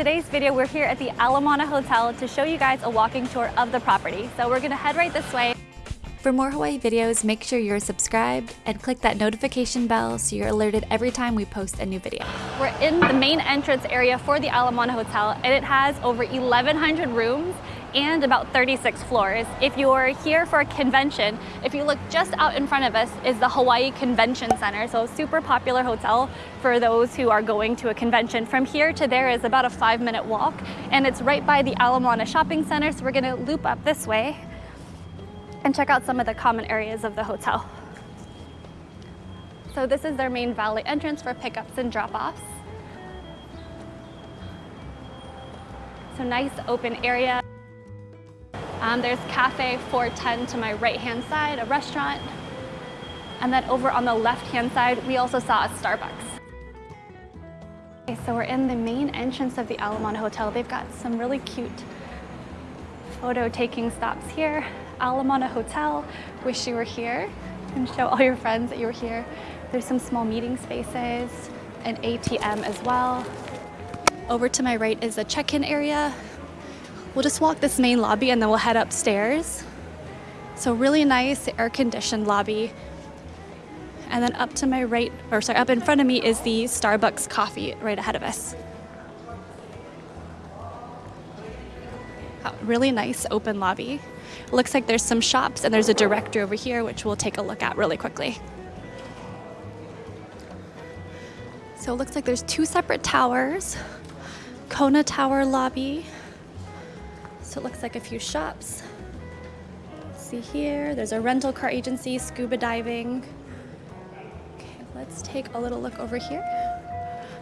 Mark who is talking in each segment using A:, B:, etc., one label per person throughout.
A: Today's video, we're here at the Ala Moana Hotel to show you guys a walking tour of the property. So we're gonna head right this way.
B: For more Hawaii videos, make sure you're subscribed and click that notification bell so you're alerted every time we post a new video.
A: We're in the main entrance area for the Ala Moana Hotel and it has over 1,100 rooms and about 36 floors. If you're here for a convention, if you look just out in front of us is the Hawaii Convention Center. So super popular hotel for those who are going to a convention. From here to there is about a five minute walk and it's right by the Ala Moana Shopping Center. So we're gonna loop up this way and check out some of the common areas of the hotel. So this is their main valet entrance for pickups and drop-offs. So nice open area. Um, there's Cafe 410 to my right-hand side, a restaurant. And then over on the left-hand side, we also saw a Starbucks. Okay, so we're in the main entrance of the Ala Moana Hotel. They've got some really cute photo taking stops here. Ala Moana Hotel, wish you were here and show all your friends that you were here. There's some small meeting spaces, an ATM as well. Over to my right is the check-in area. We'll just walk this main lobby and then we'll head upstairs. So really nice air-conditioned lobby. And then up to my right, or sorry, up in front of me is the Starbucks coffee right ahead of us. Uh, really nice open lobby. Looks like there's some shops and there's a directory over here, which we'll take a look at really quickly. So it looks like there's two separate towers. Kona Tower lobby. So it looks like a few shops. See here, there's a rental car agency, scuba diving. Okay, let's take a little look over here.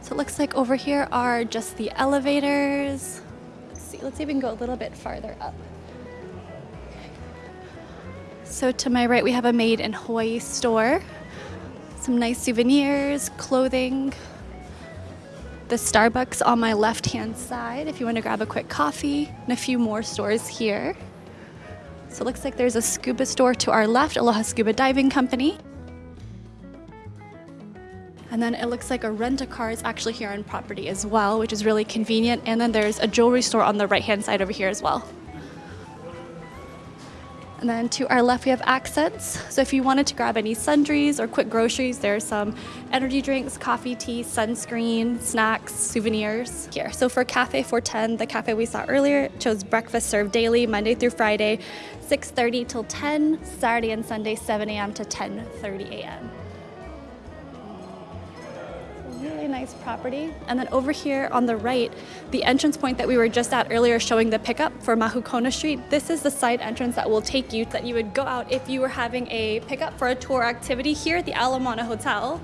A: So it looks like over here are just the elevators. Let's see, let's even go a little bit farther up. So to my right, we have a Made in Hawaii store. Some nice souvenirs, clothing. The Starbucks on my left-hand side if you want to grab a quick coffee, and a few more stores here. So it looks like there's a scuba store to our left, Aloha Scuba Diving Company. And then it looks like a rent-a-car is actually here on property as well, which is really convenient. And then there's a jewelry store on the right-hand side over here as well. And then to our left, we have accents. So if you wanted to grab any sundries or quick groceries, there's some energy drinks, coffee, tea, sunscreen, snacks, souvenirs here. So for Cafe 410, the cafe we saw earlier, chose breakfast served daily, Monday through Friday, 6.30 till 10, Saturday and Sunday, 7 a.m. to 10.30 a.m really nice property. And then over here on the right, the entrance point that we were just at earlier showing the pickup for Mahukona Street, this is the side entrance that will take you that you would go out if you were having a pickup for a tour activity here at the Ala Moana Hotel.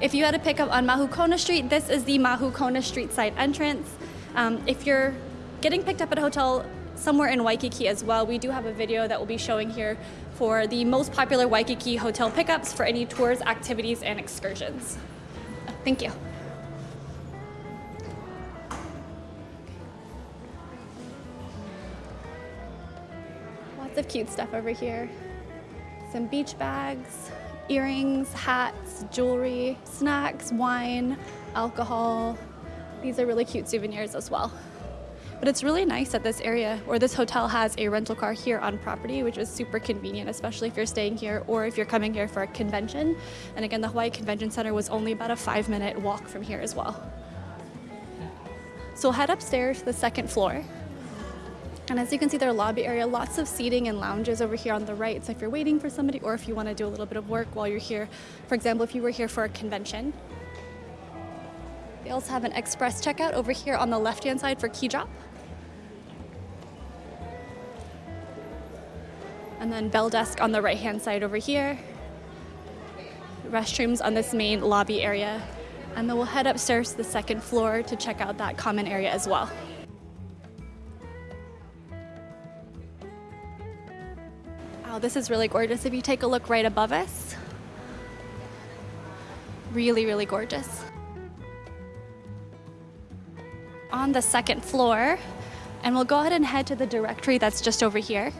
A: If you had a pickup on Mahukona Street, this is the Mahukona Street side entrance. Um, if you're getting picked up at a hotel somewhere in Waikiki as well, we do have a video that we'll be showing here for the most popular Waikiki hotel pickups for any tours, activities, and excursions. Thank you. Lots of cute stuff over here. Some beach bags, earrings, hats, jewelry, snacks, wine, alcohol. These are really cute souvenirs as well. But it's really nice that this area or this hotel has a rental car here on property, which is super convenient, especially if you're staying here or if you're coming here for a convention. And again, the Hawaii Convention Center was only about a five minute walk from here as well. So we'll head upstairs to the second floor. And as you can see, their lobby area, lots of seating and lounges over here on the right. So if you're waiting for somebody or if you want to do a little bit of work while you're here, for example, if you were here for a convention. They also have an express checkout over here on the left-hand side for key drop. And then bell desk on the right-hand side over here. Restrooms on this main lobby area. And then we'll head upstairs to the second floor to check out that common area as well. Wow, this is really gorgeous. If you take a look right above us, really, really gorgeous. On the second floor, and we'll go ahead and head to the directory that's just over here.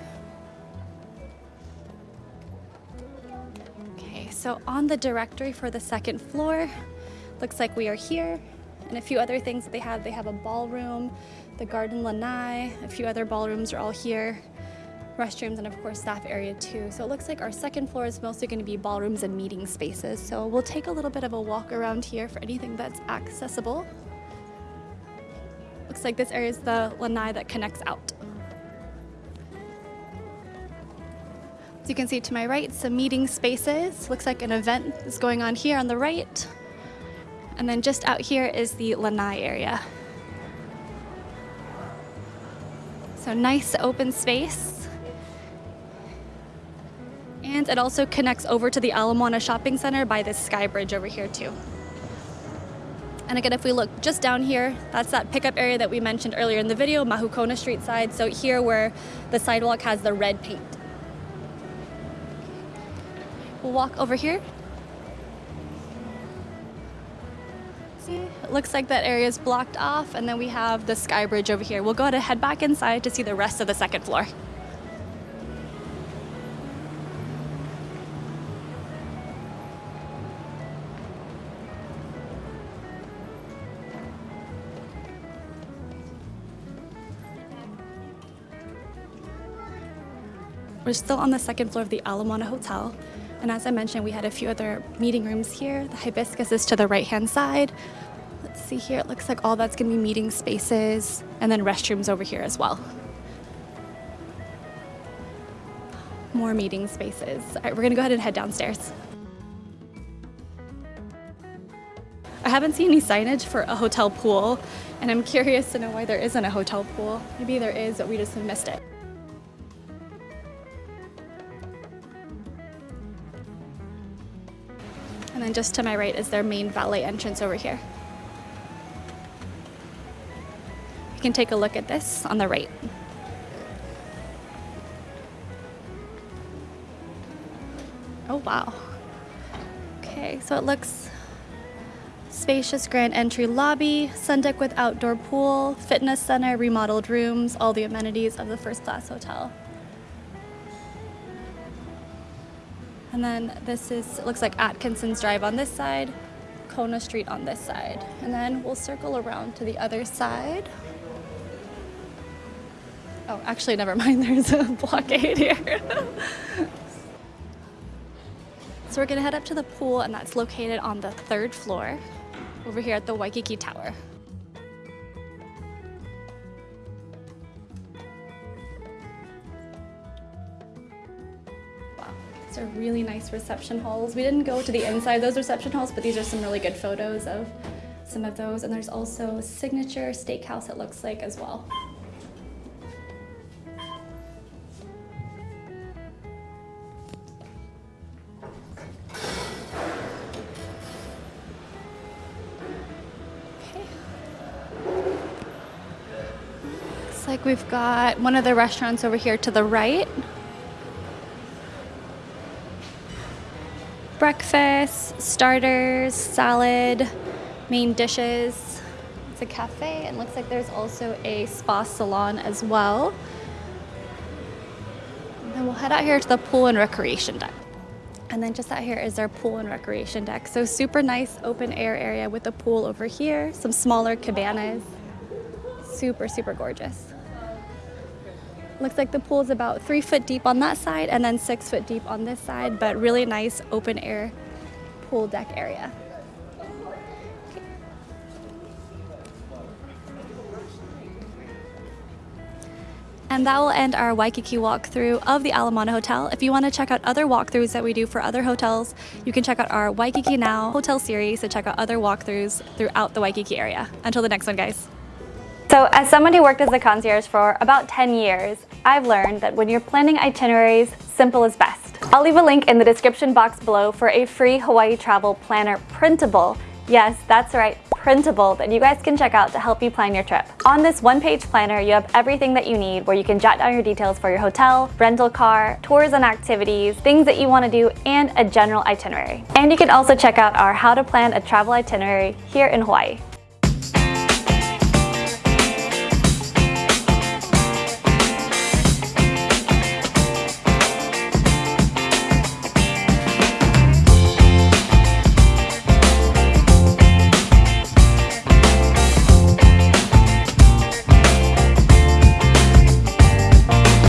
A: So on the directory for the second floor, looks like we are here And a few other things that they have, they have a ballroom, the Garden Lanai, a few other ballrooms are all here, restrooms, and of course staff area too. So it looks like our second floor is mostly gonna be ballrooms and meeting spaces. So we'll take a little bit of a walk around here for anything that's accessible. Looks like this area is the lanai that connects out. As you can see to my right, some meeting spaces. Looks like an event is going on here on the right. And then just out here is the lanai area. So nice open space. And it also connects over to the Ala Moana Shopping Center by this sky bridge over here too. And again, if we look just down here, that's that pickup area that we mentioned earlier in the video, Mahukona Street side. So here where the sidewalk has the red paint. We'll walk over here. See, it looks like that area is blocked off and then we have the sky bridge over here. We'll go ahead and head back inside to see the rest of the second floor. We're still on the second floor of the Ala Moana Hotel. And as I mentioned, we had a few other meeting rooms here. The hibiscus is to the right-hand side. Let's see here, it looks like all that's gonna be meeting spaces and then restrooms over here as well. More meeting spaces. All right, we're gonna go ahead and head downstairs. I haven't seen any signage for a hotel pool, and I'm curious to know why there isn't a hotel pool. Maybe there is, but we just have missed it. And then just to my right is their main valet entrance over here. You can take a look at this on the right. Oh wow. Okay, so it looks spacious grand entry lobby, sun deck with outdoor pool, fitness center, remodeled rooms, all the amenities of the first class hotel. And then this is, looks like Atkinson's Drive on this side, Kona Street on this side. And then we'll circle around to the other side. Oh, actually, never mind, there's a blockade here. so we're gonna head up to the pool and that's located on the third floor over here at the Waikiki Tower. These are really nice reception halls. We didn't go to the inside of those reception halls, but these are some really good photos of some of those. And there's also Signature Steakhouse, it looks like, as well. Okay. Looks like we've got one of the restaurants over here to the right. Breakfast, starters, salad, main dishes. It's a cafe and looks like there's also a spa salon as well. And then we'll head out here to the pool and recreation deck. And then just out here is our pool and recreation deck. So super nice open air area with a pool over here, some smaller cabanas. Super, super gorgeous. Looks like the pool is about three foot deep on that side and then six foot deep on this side, but really nice open air pool deck area. And that will end our Waikiki walkthrough of the Ala Moana Hotel. If you want to check out other walkthroughs that we do for other hotels, you can check out our Waikiki Now hotel series to check out other walkthroughs throughout the Waikiki area. Until the next one, guys.
C: So as someone who worked as a concierge for about 10 years, I've learned that when you're planning itineraries, simple is best. I'll leave a link in the description box below for a free Hawaii travel planner printable. Yes, that's right, printable that you guys can check out to help you plan your trip. On this one-page planner, you have everything that you need where you can jot down your details for your hotel, rental car, tours and activities, things that you want to do, and a general itinerary. And you can also check out our how to plan a travel itinerary here in Hawaii.